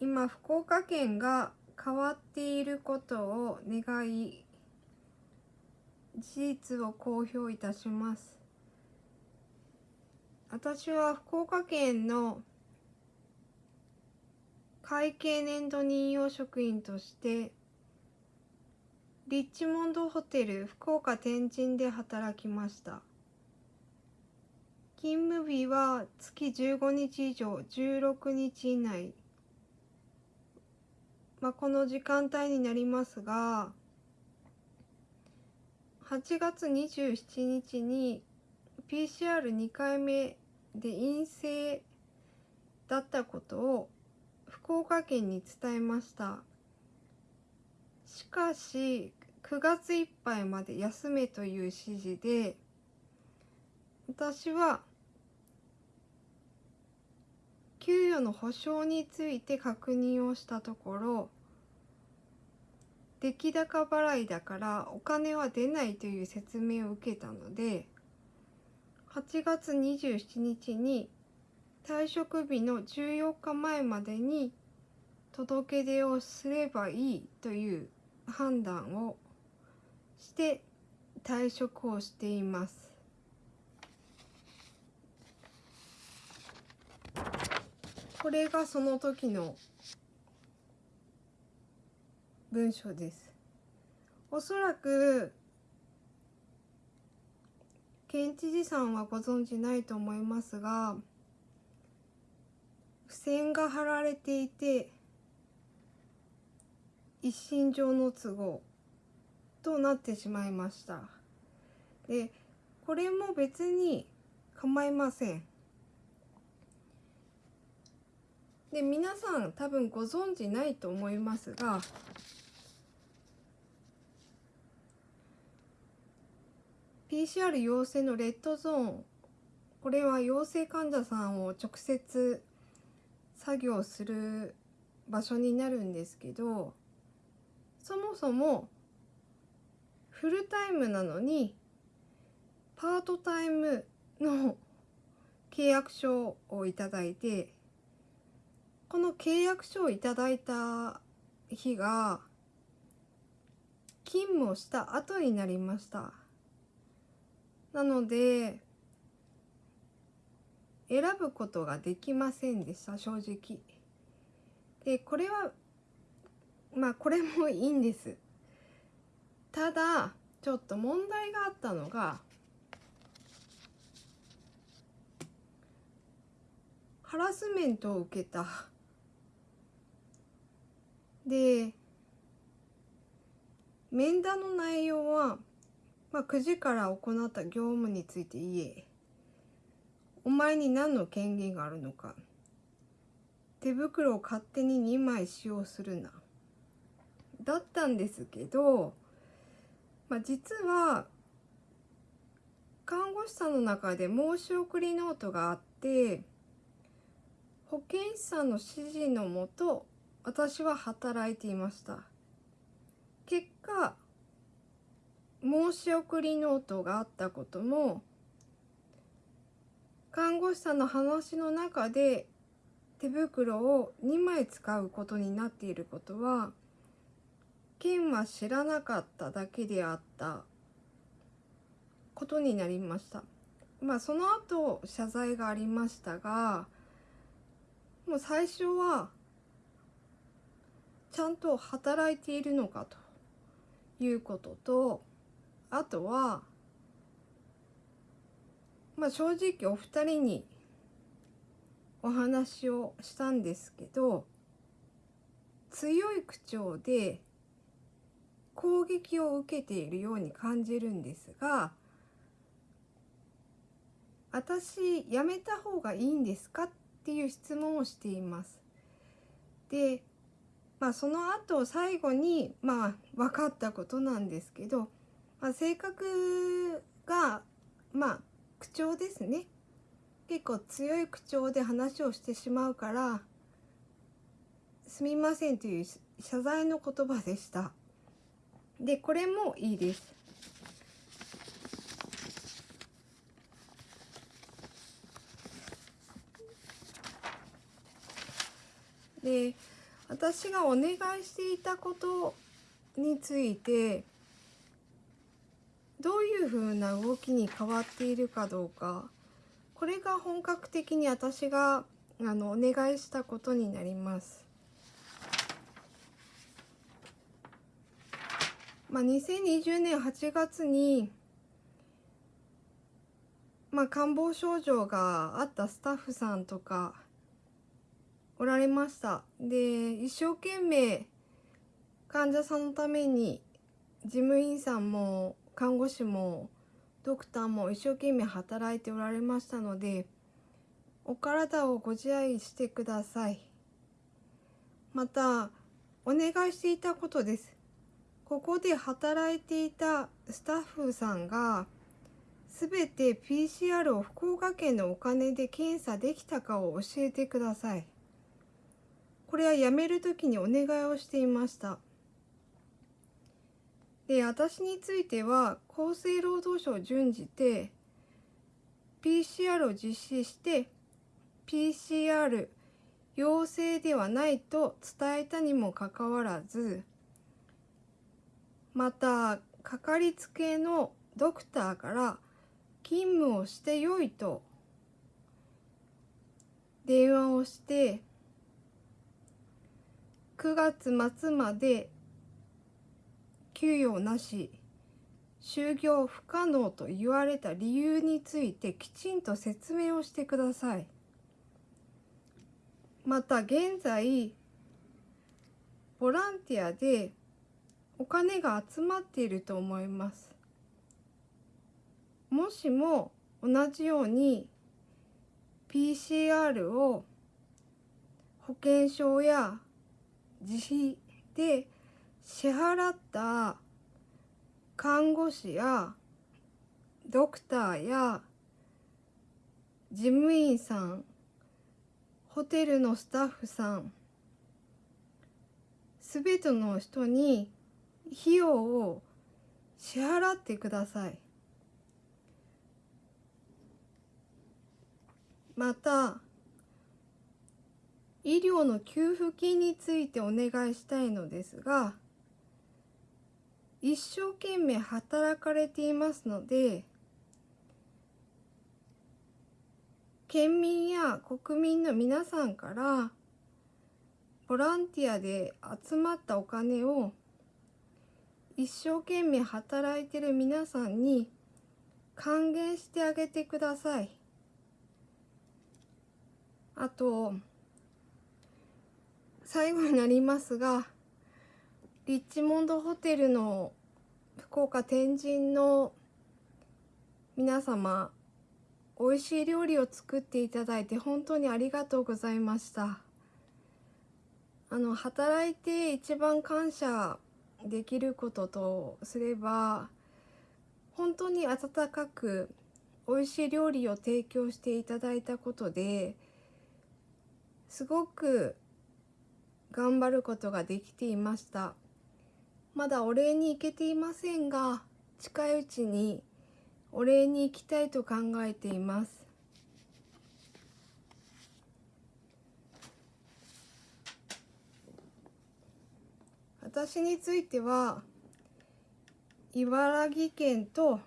今福岡県が変わっていることを願い事実を公表いたします。私は福岡県の会計年度任用職員としてリッチモンドホテル福岡天神で働きました。勤務日は月15日以上16日以内。まあ、この時間帯になりますが8月27日に PCR2 回目で陰性だったことを福岡県に伝えました。しかし9月いっぱいまで休めという指示で私は給与の保証について確認をしたところ出来高払いだからお金は出ないという説明を受けたので8月27日に退職日の14日前までに届け出をすればいいという判断をして退職をしています。これがその時の文章です。おそらく県知事さんはご存じないと思いますが付箋が貼られていて一身上の都合となってしまいましたでこれも別に構いませんで皆さん多分ご存知ないと思いますが PCR 陽性のレッドゾーンこれは陽性患者さんを直接作業する場所になるんですけどそもそもフルタイムなのにパートタイムの契約書をいただいてこの契約書をいただいた日が勤務をした後になりました。なので選ぶことができませんでした正直。でこれはまあこれもいいんです。ただちょっと問題があったのがハラスメントを受けた。で面談の内容はまあ、9時から行った業務について言え。お前に何の権限があるのか。手袋を勝手に2枚使用するな。だったんですけど、まあ、実は看護師さんの中で申し送りノートがあって保健師さんの指示のもと私は働いていました結果申し送りノートがあったことも看護師さんの話の中で手袋を2枚使うことになっていることは県は知らなかっただけであったことになりました。まあその後謝罪がありましたがもう最初はちゃんと働いているのかということとあとはまあ正直お二人にお話をしたんですけど強い口調で攻撃を受けているように感じるんですが私やめた方がいいんですかっていう質問をしています。でまあその後最後にまあ分かったことなんですけどまあ、性格がまあ口調ですね。結構強い口調で話をしてしまうからすみませんという謝罪の言葉でした。でこれもいいです。で私がお願いしていたことについていうふうな動きに変わっているかどうかこれが本格的に私があのお願いしたことになります。まあ、2020年8月に、まあ、感冒症状があったスタッフさんとかおられましたで一生懸命患者さんのために事務員さんも看護師もドクターも一生懸命働いておられましたのでお体をご自愛してください。またお願いしていたことです。ここで働いていたスタッフさんが全て PCR を福岡県のお金で検査できたかを教えてください。これは辞める時にお願いをしていました。で私については厚生労働省を準じて PCR を実施して PCR 陽性ではないと伝えたにもかかわらずまたかかりつけのドクターから勤務をしてよいと電話をして9月末まで給与なし就業不可能と言われた理由についてきちんと説明をしてください。また現在ボランティアでお金が集まっていると思います。もしも同じように PCR を保険証や自費で支払った看護師やドクターや事務員さんホテルのスタッフさんすべての人に費用を支払ってください。また医療の給付金についてお願いしたいのですが一生懸命働かれていますので県民や国民の皆さんからボランティアで集まったお金を一生懸命働いてる皆さんに還元してあげてください。あと最後になりますがリッチモンドホテルの福岡天神の皆様美味しい料理を作っていただいて本当にありがとうございました。あの働いて一番感謝できることとすれば本当に温かく美味しい料理を提供していただいたことですごく頑張ることができていました。まだお礼に行けていませんが近いうちにお礼に行きたいと考えています。私については茨城県と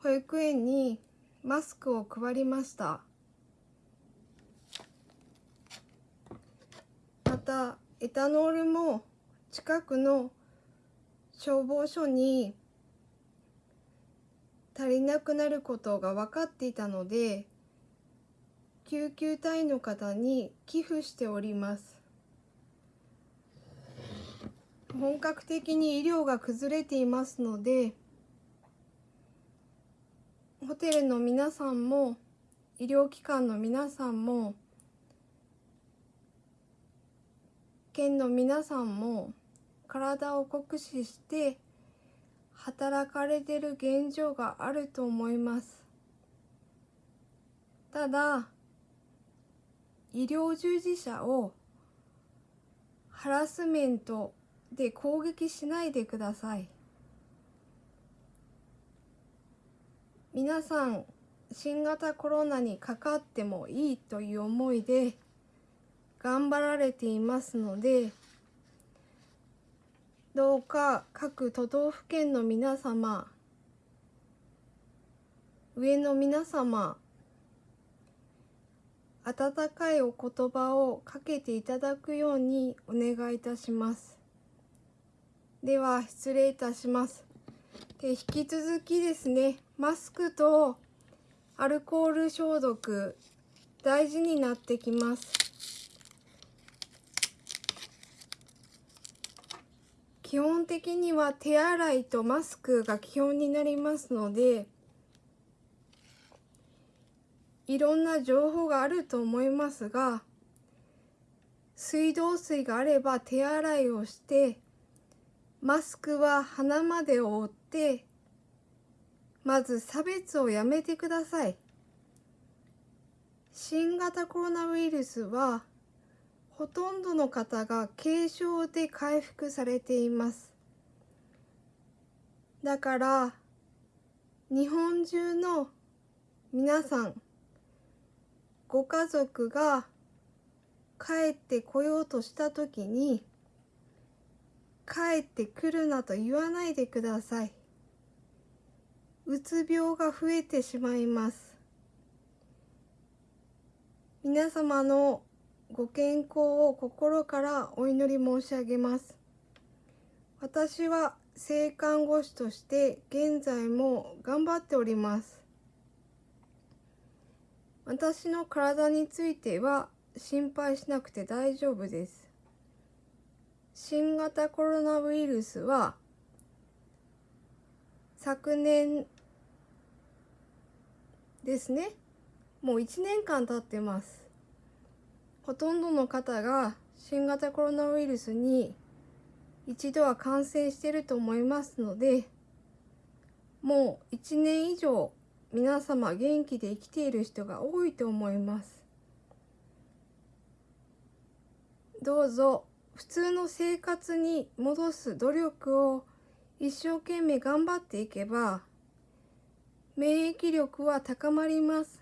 保育園にマスクを配りました。またエタノールも近くの消防署に足りなくなることが分かっていたので救急隊の方に寄付しております。本格的に医療が崩れていますのでホテルの皆さんも医療機関の皆さんも県の皆さんも体を酷使して働かれてる現状があると思います。ただ医療従事者をハラスメントで攻撃しないでください。皆さん新型コロナにかかってもいいという思いで頑張られていますのでどうか各都道府県の皆様上の皆様温かいお言葉をかけていただくようにお願いいたします。では失礼いたします。で引き続きですねマスクとアルコール消毒大事になってきます。基本的には手洗いとマスクが基本になりますのでいろんな情報があると思いますが水道水があれば手洗いをしてマスクは鼻まで覆ってまず差別をやめてください。新型コロナウイルスはほとんどの方が軽症で回復されていますだから日本中の皆さんご家族が帰ってこようとした時に帰ってくるなと言わないでください。うつ病が増えてしまいます。皆様のご健康を心からお祈り申し上げます。私は性看護師として現在も頑張っております。私の体については心配しなくて大丈夫です。新型コロナウイルスは昨年ですねもう1年間経ってますほとんどの方が新型コロナウイルスに一度は感染していると思いますのでもう1年以上皆様元気で生きている人が多いと思います。どうぞ普通の生活に戻す努力を一生懸命頑張っていけば免疫力は高まります。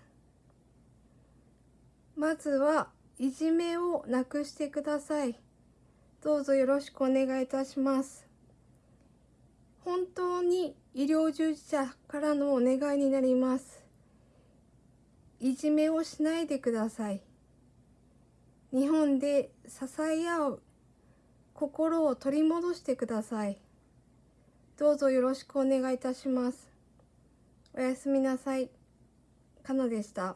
まずはいじめをなくしてください。どうぞよろしくお願いいたします。本当に医療従事者からのお願いになります。いじめをしないでください。日本で支え合う心を取り戻してください。どうぞよろしくお願いいたします。おやすみなさい。かなでした。